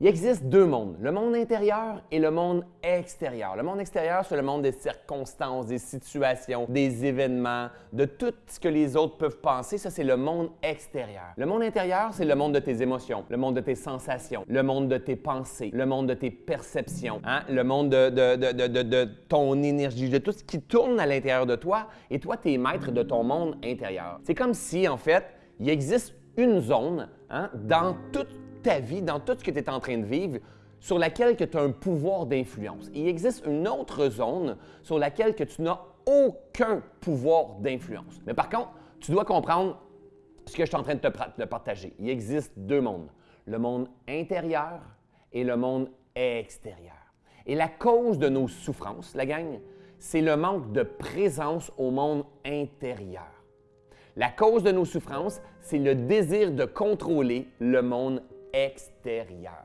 Il existe deux mondes, le monde intérieur et le monde extérieur. Le monde extérieur, c'est le monde des circonstances, des situations, des événements, de tout ce que les autres peuvent penser. Ça, c'est le monde extérieur. Le monde intérieur, c'est le monde de tes émotions, le monde de tes sensations, le monde de tes pensées, le monde de tes perceptions, hein? le monde de, de, ton énergie, de tout ce qui tourne à l'intérieur de toi. Et toi, tu es maître de ton monde intérieur. C'est comme si, en fait, il existe une zone hein, dans toute ta vie, dans tout ce que tu es en train de vivre, sur laquelle tu as un pouvoir d'influence. Il existe une autre zone sur laquelle que tu n'as aucun pouvoir d'influence. Mais par contre, tu dois comprendre ce que je suis en train de te partager. Il existe deux mondes, le monde intérieur et le monde extérieur. Et la cause de nos souffrances, la gang, c'est le manque de présence au monde intérieur. La cause de nos souffrances, c'est le désir de contrôler le monde extérieur.